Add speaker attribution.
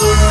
Speaker 1: Yeah.